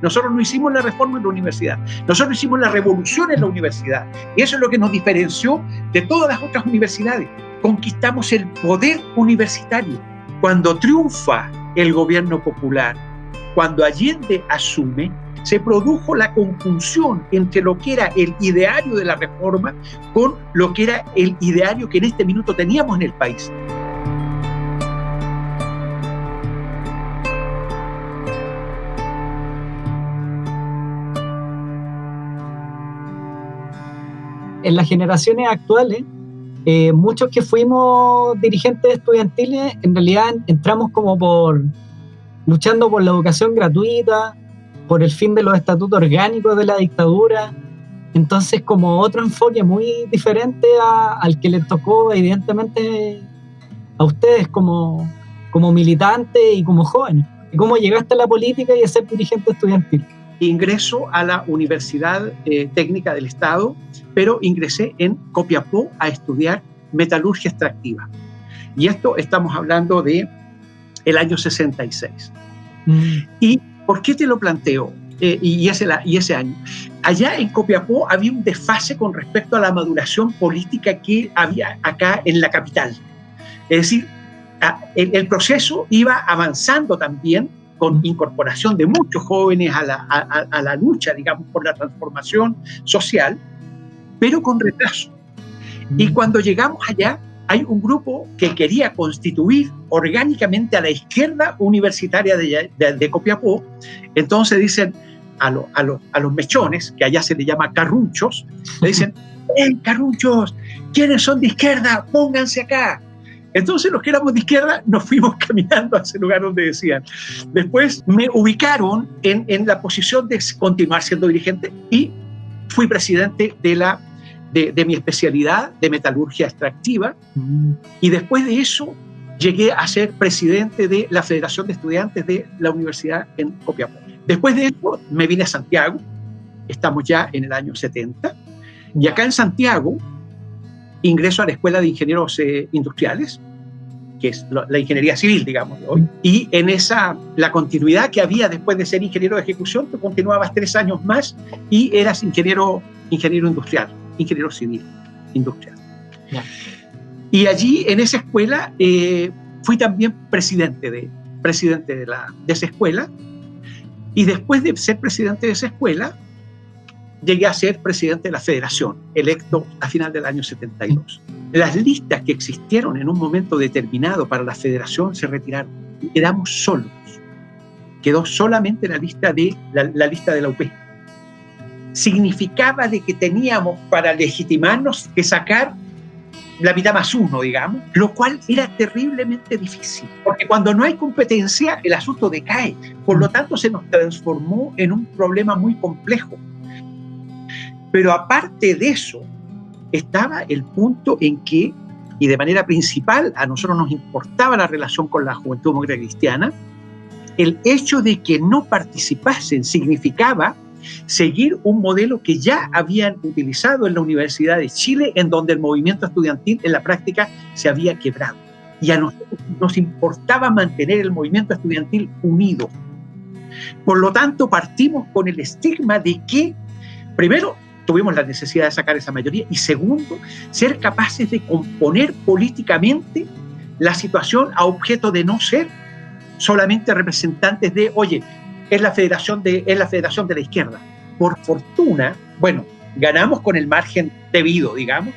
Nosotros no hicimos la reforma en la universidad, nosotros hicimos la revolución en la universidad. Y eso es lo que nos diferenció de todas las otras universidades. Conquistamos el poder universitario. Cuando triunfa el gobierno popular, cuando Allende asume, se produjo la conjunción entre lo que era el ideario de la reforma con lo que era el ideario que en este minuto teníamos en el país. En las generaciones actuales, eh, muchos que fuimos dirigentes estudiantiles, en realidad entramos como por luchando por la educación gratuita, por el fin de los estatutos orgánicos de la dictadura. Entonces, como otro enfoque muy diferente al que le tocó, evidentemente, a ustedes como, como militantes y como jóvenes. ¿Cómo llegaste a la política y a ser dirigente estudiantil? Ingreso a la Universidad eh, Técnica del Estado, pero ingresé en Copiapó a estudiar metalurgia extractiva. Y esto estamos hablando de el año 66. Mm. ¿Y por qué te lo planteo? Eh, y, ese, y ese año. Allá en Copiapó había un desfase con respecto a la maduración política que había acá en la capital. Es decir, el proceso iba avanzando también con incorporación de muchos jóvenes a la, a, la, lucha, digamos, por la transformación social, pero con retraso. Y cuando llegamos allá, hay un grupo que quería constituir orgánicamente a la izquierda universitaria de, de, Copiapó. Entonces dicen a, a, a, los mechones, que allá se le llama carrunchos, le dicen, ¡Hey, carrunchos! ¿Quiénes son de izquierda? Pónganse acá. Entonces los que éramos de izquierda nos fuimos caminando a ese lugar donde decían. Después me ubicaron en, en la posición de continuar siendo dirigente y fui presidente de, la, de, de mi especialidad de metalurgia extractiva. Mm. Y después de eso llegué a ser presidente de la Federación de Estudiantes de la Universidad en Copiapó. Después de eso me vine a Santiago, estamos ya en el año 70, y acá en Santiago ingreso a la Escuela de Ingenieros eh, Industriales, que es la ingeniería civil, digamos, hoy. Y en esa, la continuidad que había después de ser ingeniero de ejecución, tú continuabas tres años más y eras ingeniero, ingeniero industrial, ingeniero civil industrial. Y allí, en esa escuela, eh, fui también presidente, de, presidente de, la, de esa escuela. Y después de ser presidente de esa escuela, llegué a ser presidente de la federación, electo a final del año 72. Las listas que existieron en un momento determinado para la federación se retiraron. Quedamos solos. Quedó solamente la lista de la, la UP. Significaba de que teníamos para legitimarnos que sacar la mitad más uno, digamos, lo cual era terriblemente difícil, porque cuando no hay competencia, el asunto decae. Por lo tanto, se nos transformó en un problema muy complejo pero aparte de eso, estaba el punto en que, y de manera principal, a nosotros nos importaba la relación con la Juventud Democrática Cristiana, el hecho de que no participasen significaba seguir un modelo que ya habían utilizado en la Universidad de Chile, en donde el movimiento estudiantil en la práctica se había quebrado. Y a nosotros nos importaba mantener el movimiento estudiantil unido. Por lo tanto, partimos con el estigma de que, primero, tuvimos la necesidad de sacar esa mayoría. Y segundo, ser capaces de componer políticamente la situación a objeto de no ser solamente representantes de, oye, es la federación de, es la federación de la izquierda. Por fortuna, bueno, ganamos con el margen debido, digamos,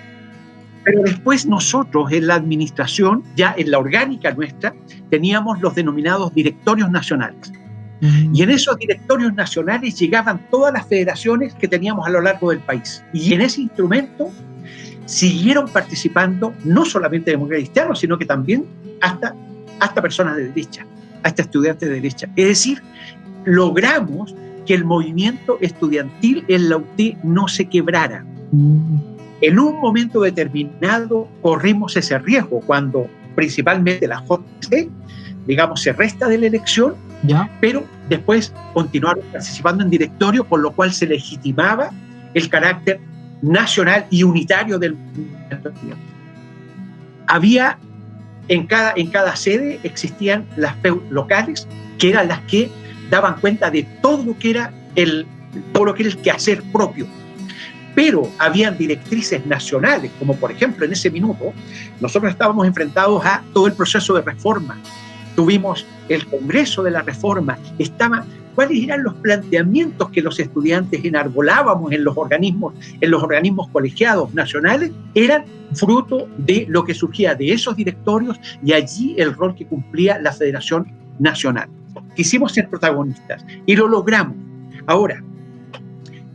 pero después nosotros en la administración, ya en la orgánica nuestra, teníamos los denominados directorios nacionales. Y en esos directorios nacionales llegaban todas las federaciones que teníamos a lo largo del país. Y en ese instrumento siguieron participando no solamente demócratas cristianos, sino que también hasta, hasta personas de derecha, hasta estudiantes de derecha. Es decir, logramos que el movimiento estudiantil en la UT no se quebrara. En un momento determinado corrimos ese riesgo cuando principalmente la JC, digamos, se resta de la elección pero después continuaron participando en directorio, por lo cual se legitimaba el carácter nacional y unitario del movimiento Había en cada, en cada sede existían las locales, que eran las que daban cuenta de todo lo que era el, todo lo que era el quehacer propio. Pero habían directrices nacionales, como por ejemplo en ese minuto, nosotros estábamos enfrentados a todo el proceso de reforma. Tuvimos el Congreso de la Reforma, estaba cuáles eran los planteamientos que los estudiantes enarbolábamos en los organismos, en los organismos colegiados nacionales, eran fruto de lo que surgía de esos directorios y allí el rol que cumplía la Federación Nacional. Quisimos ser protagonistas y lo logramos. Ahora,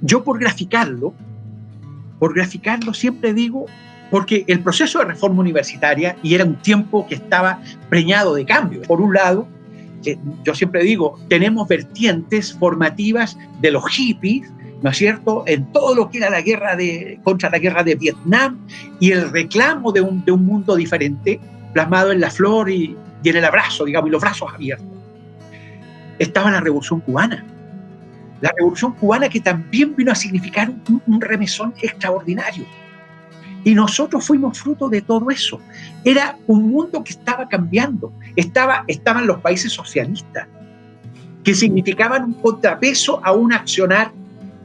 yo por graficarlo, por graficarlo siempre digo, porque el proceso de reforma universitaria, y era un tiempo que estaba preñado de cambio, por un lado, yo siempre digo, tenemos vertientes formativas de los hippies, ¿no es cierto?, en todo lo que era la guerra de, contra la guerra de Vietnam y el reclamo de un, de un mundo diferente, plasmado en la flor y, y en el abrazo, digamos, y los brazos abiertos. Estaba la revolución cubana. La revolución cubana que también vino a significar un, un remesón extraordinario y nosotros fuimos fruto de todo eso. Era un mundo que estaba cambiando. Estaba, estaban los países socialistas, que significaban un contrapeso a un accionar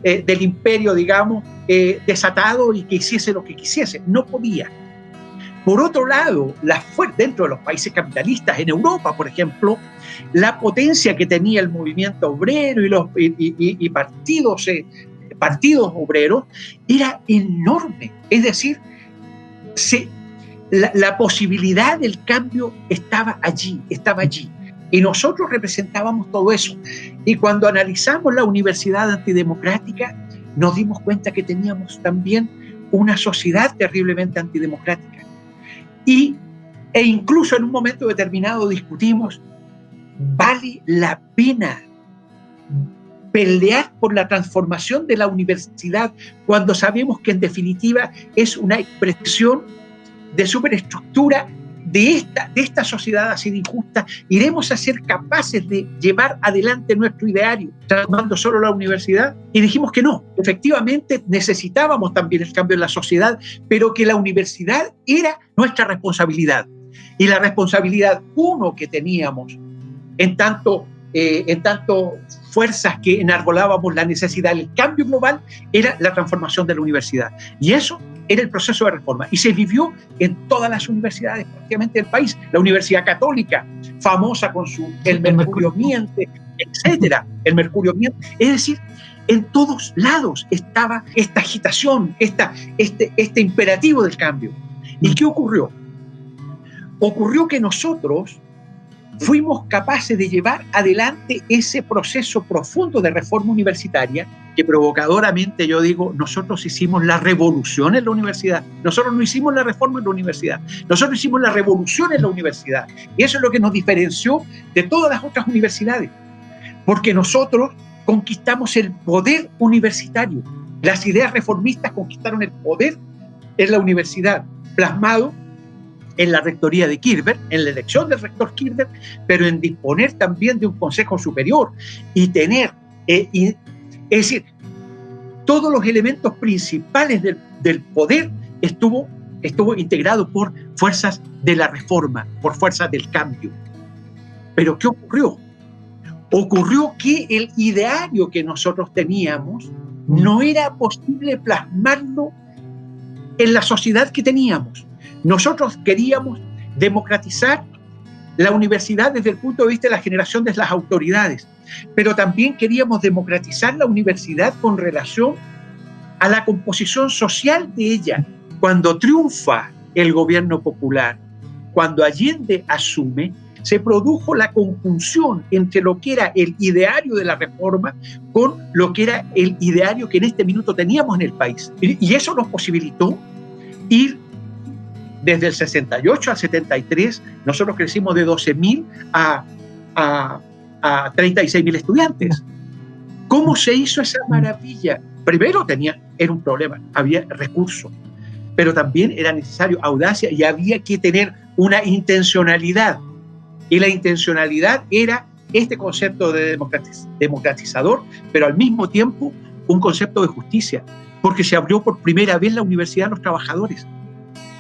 eh, del imperio, digamos, eh, desatado y que hiciese lo que quisiese. No podía. Por otro lado, la dentro de los países capitalistas, en Europa, por ejemplo, la potencia que tenía el movimiento obrero y los partidos, eh, partidos obreros era enorme. Es decir, la, posibilidad del cambio estaba allí, estaba allí. Y nosotros representábamos todo eso. Y cuando analizamos la universidad antidemocrática, nos dimos cuenta que teníamos también una sociedad terriblemente antidemocrática. Y, e incluso en un momento determinado discutimos, ¿vale la pena pelear por la transformación de la universidad cuando sabemos que en definitiva es una expresión de superestructura de esta, de esta sociedad así de injusta, iremos a ser capaces de llevar adelante nuestro ideario, transformando solo la universidad. Y dijimos que no, efectivamente necesitábamos también el cambio en la sociedad, pero que la universidad era nuestra responsabilidad. Y la responsabilidad, uno, que teníamos en tanto, eh, en tanto fuerzas que enarbolábamos la necesidad del cambio global era la transformación de la universidad. Y eso era el proceso de reforma. Y se vivió en todas las universidades prácticamente del país. La Universidad Católica, famosa con su El Mercurio Miente, etcétera. El Mercurio Miente. Es decir, en todos lados estaba esta agitación, esta, este, este imperativo del cambio. ¿Y qué ocurrió? Ocurrió que nosotros fuimos capaces de llevar adelante ese proceso profundo de reforma universitaria que provocadoramente yo digo, nosotros hicimos la revolución en la universidad. Nosotros no hicimos la reforma en la universidad, nosotros hicimos la revolución en la universidad. Y eso es lo que nos diferenció de todas las otras universidades, porque nosotros conquistamos el poder universitario. Las ideas reformistas conquistaron el poder en la universidad, plasmado en la rectoría de Kirber, en la elección del rector Kirber, pero en disponer también de un consejo superior y tener, eh, es decir, todos los elementos principales del, poder estuvo, estuvo integrado por fuerzas de la reforma, por fuerzas del cambio. Pero ¿qué ocurrió? Ocurrió que el ideario que nosotros teníamos no era posible plasmarlo en la sociedad que teníamos. Nosotros queríamos democratizar la universidad desde el punto de vista de la generación de las autoridades, pero también queríamos democratizar la universidad con relación a la composición social de ella. Cuando triunfa el gobierno popular, cuando Allende asume, se produjo la conjunción entre lo que era el ideario de la reforma con lo que era el ideario que en este minuto teníamos en el país. Y eso nos posibilitó ir desde el 68 al 73, nosotros crecimos de 12.000 a, a, a 36.000 estudiantes. ¿Cómo se hizo esa maravilla? Primero tenía, era un problema, había recursos, pero también era necesario audacia y había que tener una intencionalidad. Y la intencionalidad era este concepto de democratizador, pero al mismo tiempo un concepto de justicia, porque se abrió por primera vez la Universidad a los Trabajadores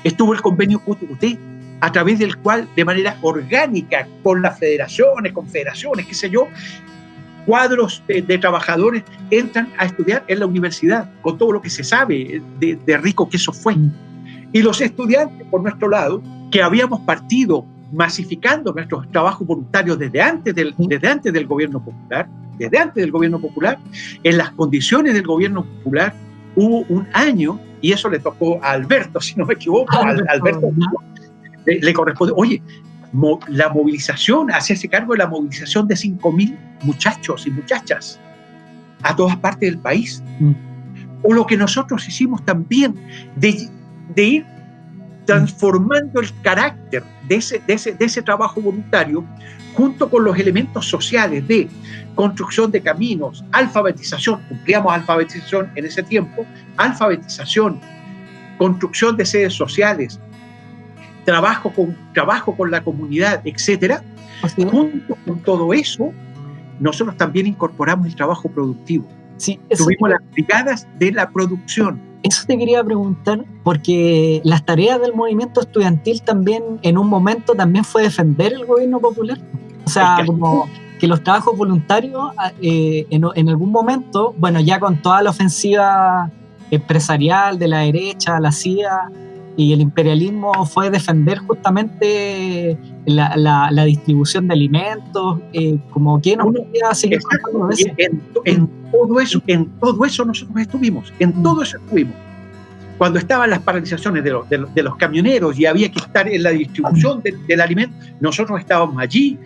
estuvo el convenio QTQT, a través del cual, de manera orgánica, con las federaciones, confederaciones, qué sé yo, cuadros de, trabajadores entran a estudiar en la universidad, con todo lo que se sabe de, rico que eso fue. Y los estudiantes, por nuestro lado, que habíamos partido masificando nuestros trabajos voluntarios desde antes del, desde antes del gobierno popular, desde antes del gobierno popular, en las condiciones del gobierno popular, hubo un año, y eso le tocó a Alberto, si no me equivoco, Alberto, le, le corresponde, oye, la movilización, hacerse cargo de la movilización de 5.000 muchachos y muchachas a todas partes del país. Mm. O lo que nosotros hicimos también de, de ir transformando el carácter de ese, de, ese, de ese trabajo voluntario junto con los elementos sociales de construcción de caminos, alfabetización, cumplíamos alfabetización en ese tiempo, alfabetización, construcción de sedes sociales, trabajo con, trabajo con la comunidad, etcétera, junto con todo eso, nosotros también incorporamos el trabajo productivo. Sí, Tuvimos las brigadas de la producción. Eso te quería preguntar, porque las tareas del movimiento estudiantil también, en un momento, también fue defender el gobierno popular. O sea, como que los trabajos voluntarios, ah, eh, en, en algún momento, bueno, ya con toda la ofensiva empresarial de la derecha, la CIA, y el imperialismo fue defender justamente la, la, distribución de alimentos, eh, como que no podía seguir en, en, todo eso, en todo eso nosotros estuvimos, en mm. todo eso estuvimos. Cuando estaban las paralizaciones de, de, los camioneros y había que estar en la distribución del alimento, nosotros estábamos allí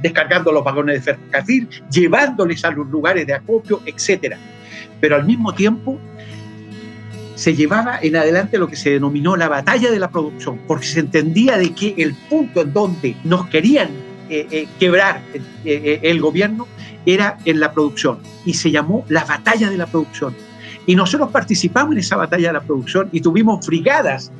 descargando los vagones de ferrocarril, llevándoles a los lugares de acopio, etcétera. Pero al mismo tiempo se llevaba en adelante lo que se denominó la batalla de la producción, porque se entendía de que el punto en donde nos querían eh, eh, quebrar eh, el gobierno era en la producción y se llamó la batalla de la producción. Y nosotros participamos en esa batalla de la producción y tuvimos brigadas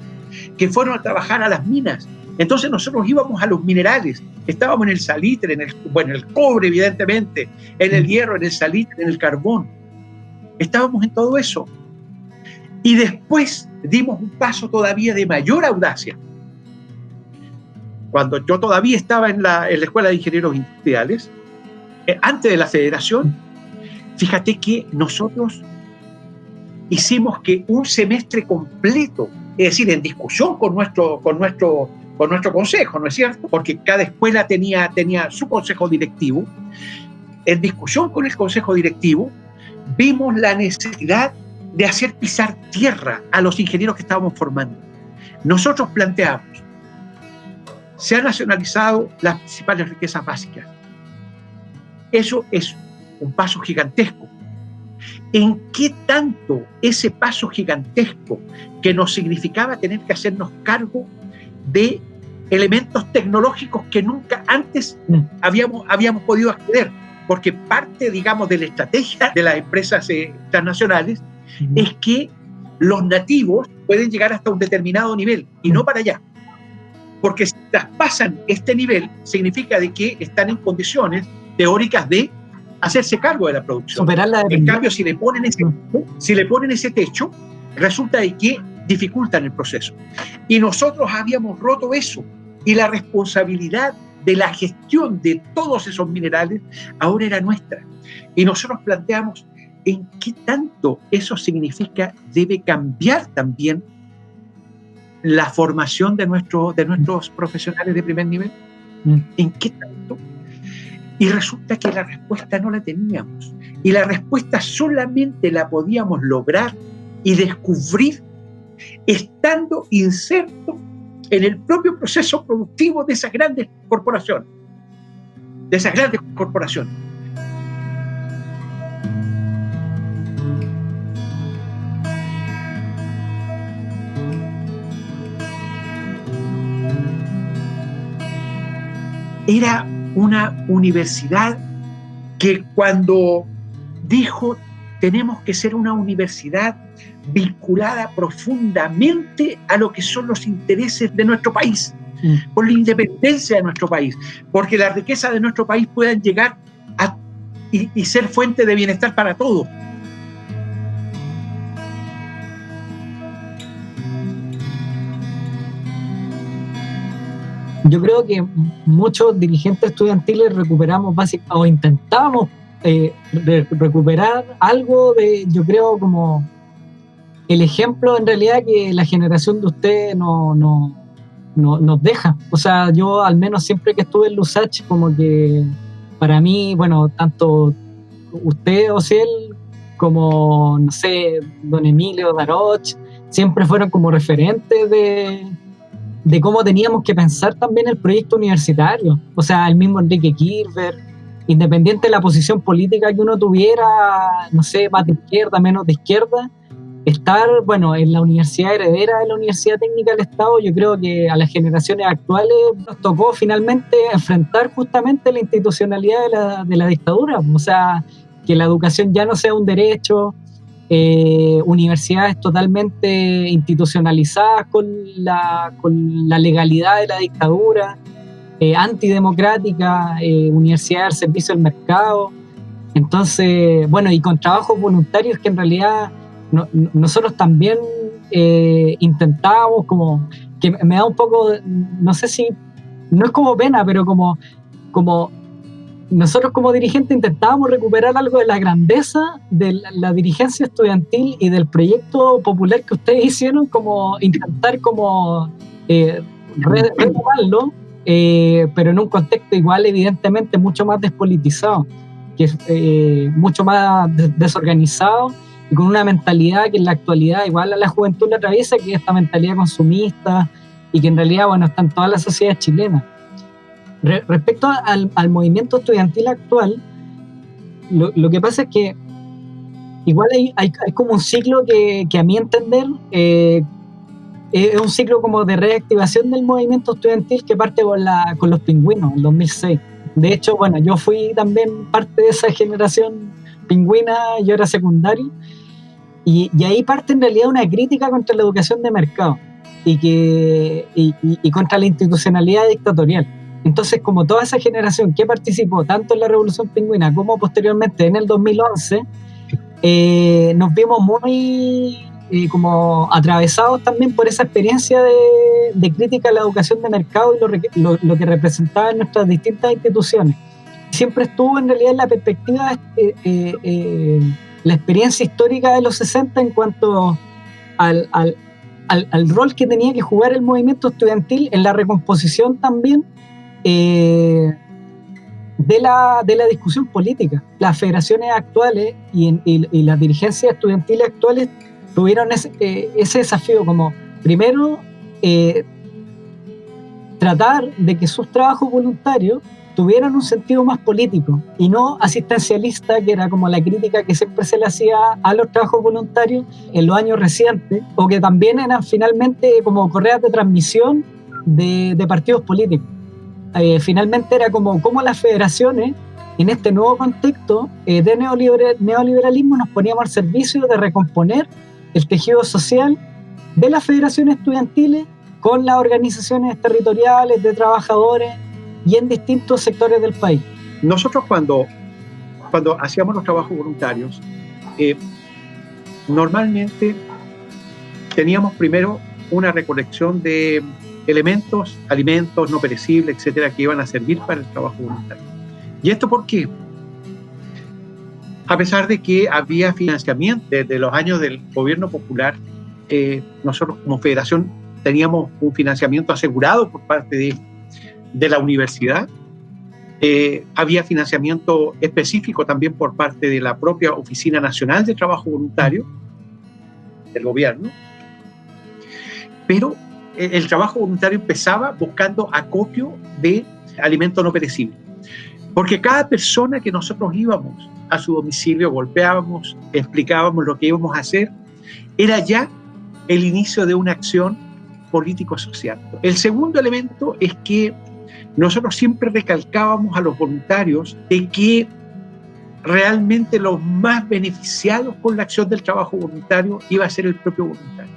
que fueron a trabajar a las minas. Entonces nosotros íbamos a los minerales, estábamos en el salitre, en el, bueno, el cobre evidentemente, en el hierro, en el salitre, en el carbón. Estábamos en todo eso. Y después dimos un paso todavía de mayor audacia. Cuando yo todavía estaba en la, Escuela de Ingenieros Industriales, eh, antes de la federación, fíjate que nosotros hicimos que un semestre completo, es decir, en discusión con nuestro, con nuestro, con nuestro consejo, ¿no es cierto? Porque cada escuela tenía, tenía su consejo directivo. En discusión con el consejo directivo, vimos la necesidad de hacer pisar tierra a los ingenieros que estábamos formando. Nosotros planteamos, se han nacionalizado las principales riquezas básicas. Eso es un paso gigantesco. ¿En qué tanto ese paso gigantesco que nos significaba tener que hacernos cargo de elementos tecnológicos que nunca antes habíamos, habíamos podido acceder? Porque parte, digamos, de la estrategia de las empresas eh, transnacionales es que los nativos pueden llegar hasta un determinado nivel y no para allá. Porque si traspasan este nivel, significa de que están en condiciones teóricas de hacerse cargo de la producción. en cambio, si le, ponen ese, si le ponen ese techo, resulta de que dificultan el proceso. Y nosotros habíamos roto eso. Y la responsabilidad de la gestión de todos esos minerales ahora era nuestra. Y nosotros planteamos, en qué tanto eso significa debe cambiar también la formación de, nuestro, de nuestros profesionales de primer nivel. Mm. ¿En qué tanto? Y resulta que la respuesta no la teníamos. Y la respuesta solamente la podíamos lograr y descubrir estando inserto en el propio proceso productivo de esas grandes corporaciones. De esas grandes corporaciones. Era una universidad que cuando dijo tenemos que ser una universidad vinculada profundamente a lo que son los intereses de nuestro país, mm. por la independencia de nuestro país, porque la riqueza de nuestro país puedan llegar a, y ser fuente de bienestar para todos. Yo creo que muchos dirigentes estudiantiles recuperamos básicamente, o intentamos eh, recuperar algo de, yo creo, como el ejemplo en realidad que la generación de ustedes no, no, no, nos deja. O sea, yo al menos siempre que estuve en Lusach, como que para mí, bueno, tanto usted, o él como, no sé, don Emilio Daroch, siempre fueron como referentes de, de cómo teníamos que pensar también el proyecto universitario. O sea, el mismo Enrique Kirber, independiente de la posición política que uno tuviera, no sé, más de izquierda, menos de izquierda, estar, bueno, en la universidad heredera de la Universidad Técnica del Estado, yo creo que a las generaciones actuales nos tocó finalmente enfrentar justamente la institucionalidad de la, de la dictadura, o sea, que la educación ya no sea un derecho, eh, universidades totalmente institucionalizadas con la, con la legalidad de la dictadura, eh, antidemocrática, eh, universidades al servicio del mercado. Entonces, bueno, y con trabajos voluntarios que en realidad nosotros también eh, intentábamos como, que me da un poco, no sé si, no es como pena, pero como, como nosotros como dirigentes intentábamos recuperar algo de la grandeza de la, dirigencia estudiantil y del proyecto popular que ustedes hicieron, como intentar como eh, retomarlo, eh, pero en un contexto igual evidentemente mucho más despolitizado, que es eh, mucho más desorganizado y con una mentalidad que en la actualidad igual a la juventud le atraviesa, que es esta mentalidad consumista y que en realidad, bueno, está en toda la sociedad chilena. Respecto al, al, movimiento estudiantil actual, lo, lo, que pasa es que igual hay, hay, hay como un ciclo que, que a mi entender eh, es un ciclo como de reactivación del movimiento estudiantil que parte con, la, con los pingüinos en 2006. De hecho, bueno, yo fui también parte de esa generación pingüina, yo era secundario, y, ahí parte en realidad una crítica contra la educación de mercado y, que, y, contra la institucionalidad dictatorial. Entonces, como toda esa generación que participó tanto en la Revolución Pingüina como posteriormente en el 2011, eh, nos vimos muy eh, como atravesados también por esa experiencia de, crítica a la educación de mercado y lo, lo, que representaba en nuestras distintas instituciones. Siempre estuvo en realidad en la perspectiva eh, la experiencia histórica de los 60 en cuanto al, al, al, rol que tenía que jugar el movimiento estudiantil en la recomposición también eh, de, la, de la discusión política. Las federaciones actuales y, las dirigencias estudiantiles actuales tuvieron ese, eh, desafío como, primero, eh, tratar de que sus trabajos voluntarios tuvieran un sentido más político y no asistencialista, que era como la crítica que siempre se le hacía a los trabajos voluntarios en los años recientes, o que también eran finalmente como correas de transmisión de partidos políticos. Eh, finalmente era como, como las federaciones, en este nuevo contexto eh, de neoliberalismo, nos poníamos al servicio de recomponer el tejido social de las federaciones estudiantiles con las organizaciones territoriales de trabajadores y en distintos sectores del país. Nosotros cuando, cuando hacíamos los trabajos voluntarios, eh, normalmente teníamos primero una recolección de elementos, alimentos no perecibles, etcétera, que iban a servir para el trabajo voluntario. ¿Y esto por qué? A pesar de que había financiamiento desde los años del gobierno popular, eh, nosotros como federación teníamos un financiamiento asegurado por parte de de la universidad. Eh, había financiamiento específico también por parte de la propia Oficina Nacional de Trabajo Voluntario del gobierno. Pero el trabajo voluntario empezaba buscando acopio de alimentos no perecibles. Porque cada persona que nosotros íbamos a su domicilio, golpeábamos, explicábamos lo que íbamos a hacer, era ya el inicio de una acción político-social. El segundo elemento es que nosotros siempre recalcábamos a los voluntarios de que realmente los más beneficiados con la acción del trabajo voluntario iba a ser el propio voluntario.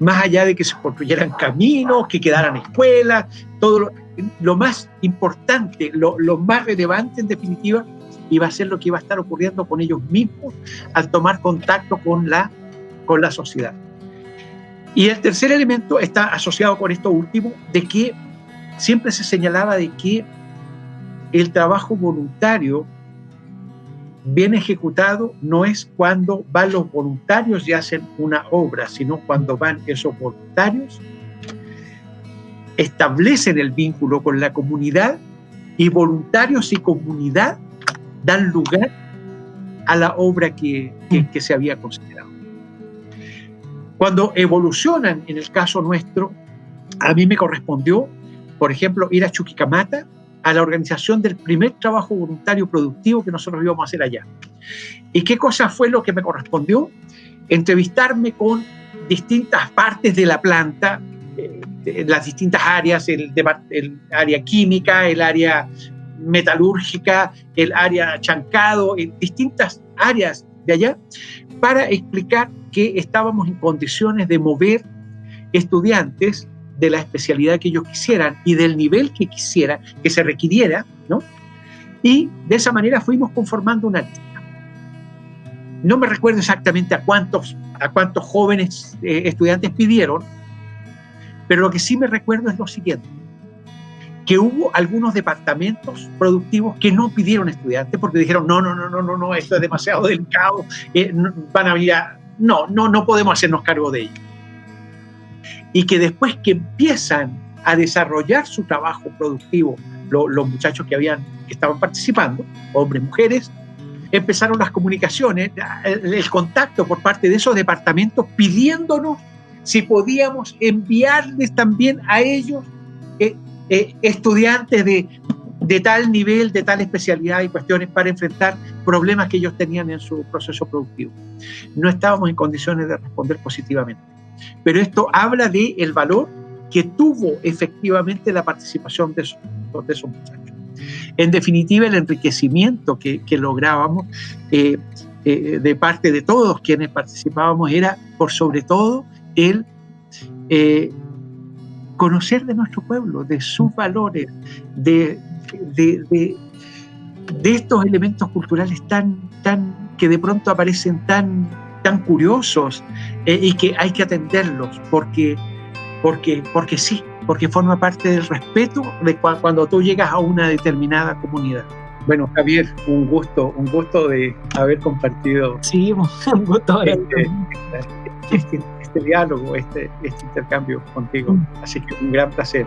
Más allá de que se construyeran caminos, que quedaran escuelas, todo lo, más importante, lo, más relevante en definitiva, iba a ser lo que iba a estar ocurriendo con ellos mismos al tomar contacto con la, con la sociedad. Y el tercer elemento está asociado con esto último, de que siempre se señalaba de que el trabajo voluntario bien ejecutado no es cuando van los voluntarios y hacen una obra, sino cuando van esos voluntarios, establecen el vínculo con la comunidad y voluntarios y comunidad dan lugar a la obra que, que, se había considerado. Cuando evolucionan, en el caso nuestro, a mí me correspondió, por ejemplo, ir a Chuquicamata, a la organización del primer trabajo voluntario productivo que nosotros íbamos a hacer allá. ¿Y qué cosa fue lo que me correspondió? Entrevistarme con distintas partes de la planta, eh, las distintas áreas, el, el, área química, el área metalúrgica, el área chancado, en distintas áreas de allá, para explicar que estábamos en condiciones de mover estudiantes de la especialidad que ellos quisieran y del nivel que quisiera, que se requiriera, ¿no? Y de esa manera fuimos conformando una lista. No me recuerdo exactamente a cuántos, a cuántos jóvenes eh, estudiantes pidieron, pero lo que sí me recuerdo es lo siguiente, que hubo algunos departamentos productivos que no pidieron estudiantes porque dijeron, no, no, no, no, no, no esto es demasiado delicado, eh, van a venir No, no, no podemos hacernos cargo de ello y que después que empiezan a desarrollar su trabajo productivo, los muchachos que, habían, que estaban participando, hombres, mujeres, empezaron las comunicaciones, el, contacto por parte de esos departamentos pidiéndonos si podíamos enviarles también a ellos eh, eh, estudiantes de, de tal nivel, de tal especialidad y cuestiones para enfrentar problemas que ellos tenían en su proceso productivo. No estábamos en condiciones de responder positivamente. Pero esto habla de el valor que tuvo efectivamente la participación de esos, muchachos. En definitiva, el enriquecimiento que, que lográbamos eh, eh, de parte de todos quienes participábamos era, por sobre todo, el eh, conocer de nuestro pueblo, de sus valores, de, de, de, de estos elementos culturales tan, tan, que de pronto aparecen tan tan curiosos eh, y que hay que atenderlos porque, porque, porque sí, porque forma parte del respeto de cuando tú llegas a una determinada comunidad. Bueno, Javier, un gusto, un gusto de haber compartido. Sí, un gusto. Este, este, este, este, diálogo, este, este intercambio contigo. Mm. Así que un gran placer.